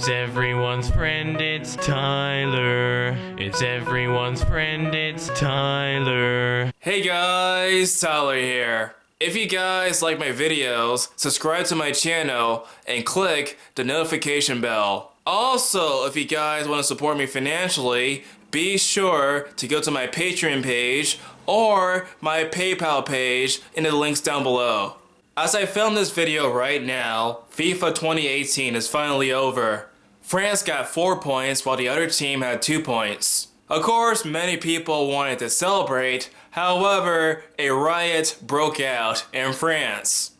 It's everyone's friend, it's Tyler. It's everyone's friend, it's Tyler. Hey guys, Tyler here. If you guys like my videos, subscribe to my channel and click the notification bell. Also, if you guys want to support me financially, be sure to go to my Patreon page or my PayPal page in the links down below. As I film this video right now, FIFA 2018 is finally over. France got 4 points while the other team had 2 points. Of course, many people wanted to celebrate, however, a riot broke out in France.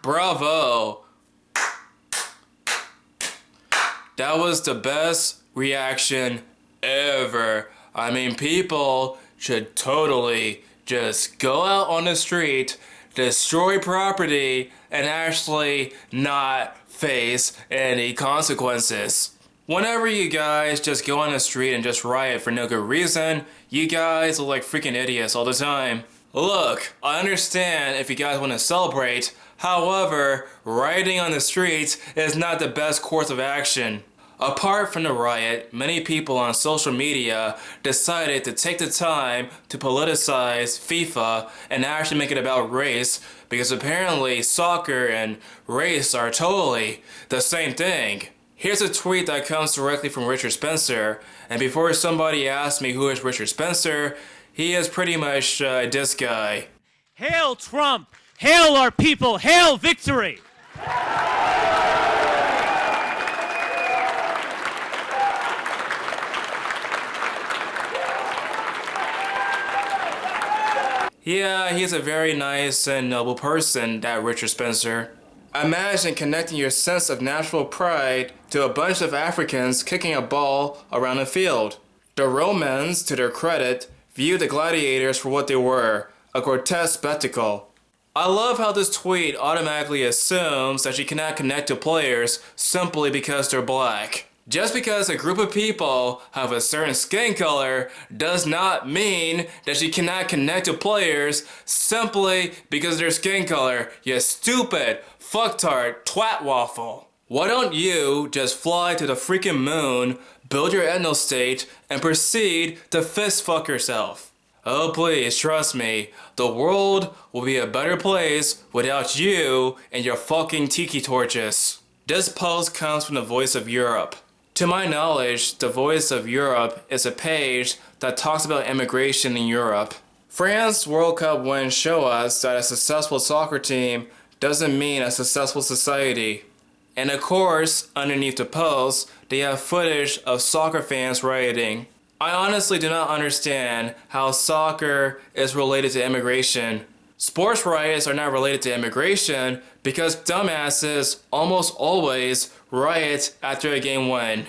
Bravo! That was the best reaction ever. I mean, people should totally just go out on the street, destroy property, and actually not face any consequences. Whenever you guys just go on the street and just riot for no good reason, you guys look like freaking idiots all the time. Look, I understand if you guys want to celebrate, however, rioting on the streets is not the best course of action. Apart from the riot, many people on social media decided to take the time to politicize FIFA and actually make it about race because apparently soccer and race are totally the same thing. Here's a tweet that comes directly from Richard Spencer, and before somebody asks me who is Richard Spencer, he is pretty much uh, this guy. Hail Trump! Hail our people! Hail victory! Yeah, uh, he's a very nice and noble person, that Richard Spencer. Imagine connecting your sense of national pride to a bunch of Africans kicking a ball around a field. The Romans, to their credit, viewed the gladiators for what they were, a grotesque spectacle. I love how this tweet automatically assumes that you cannot connect to players simply because they're black. Just because a group of people have a certain skin color does not mean that you cannot connect to players simply because their skin color, you stupid, fucktard, twat waffle. Why don't you just fly to the freaking moon, build your ethnostate, and proceed to fist fuck yourself? Oh please, trust me, the world will be a better place without you and your fucking tiki torches. This post comes from the Voice of Europe. To my knowledge, the Voice of Europe is a page that talks about immigration in Europe. France World Cup wins show us that a successful soccer team doesn't mean a successful society. And of course, underneath the post, they have footage of soccer fans rioting. I honestly do not understand how soccer is related to immigration. Sports riots are not related to immigration because dumbasses almost always riot after a game win.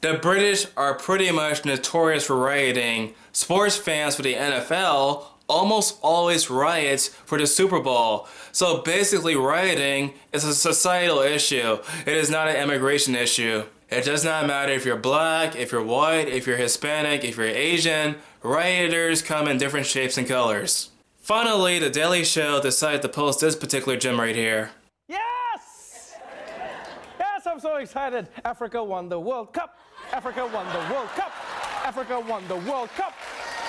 The British are pretty much notorious for rioting. Sports fans for the NFL almost always riot for the Super Bowl. So basically rioting is a societal issue. It is not an immigration issue. It does not matter if you're black, if you're white, if you're Hispanic, if you're Asian, rioters come in different shapes and colors. Finally, The Daily Show decided to post this particular gem right here. I'm so excited. Africa won the World Cup. Africa won the World Cup. Africa won the World Cup.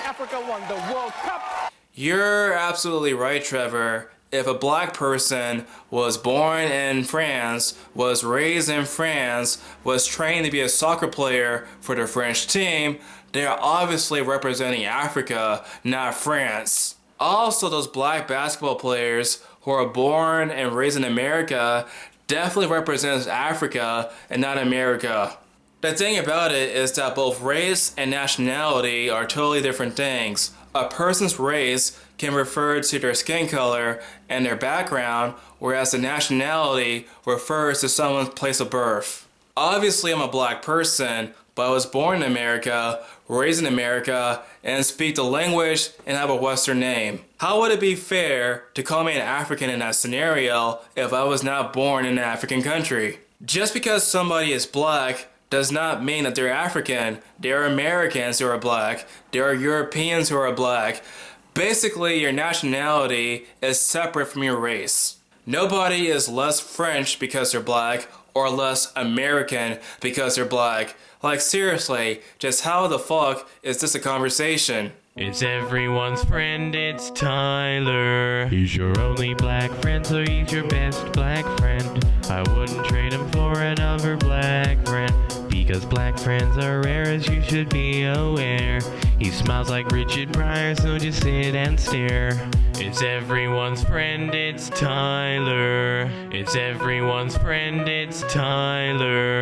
Africa won the World Cup. You're absolutely right, Trevor. If a black person was born in France, was raised in France, was trained to be a soccer player for the French team, they are obviously representing Africa, not France. Also, those black basketball players who are born and raised in America definitely represents Africa and not America. The thing about it is that both race and nationality are totally different things. A person's race can refer to their skin color and their background, whereas the nationality refers to someone's place of birth. Obviously, I'm a black person, but I was born in America, raised in America, and speak the language and have a Western name. How would it be fair to call me an African in that scenario if I was not born in an African country? Just because somebody is black does not mean that they're African. There are Americans who are black. There are Europeans who are black. Basically, your nationality is separate from your race. Nobody is less French because they're black or less American because they're black. Like seriously, just how the fuck is this a conversation? It's everyone's friend, it's Tyler. He's your only black friend, so he's your best black friend. I wouldn't trade him for another black friend. Because black friends are rare, as you should be aware. He smiles like Richard Pryor, so just sit and stare. It's everyone's friend, it's Tyler. It's everyone's friend, it's Tyler.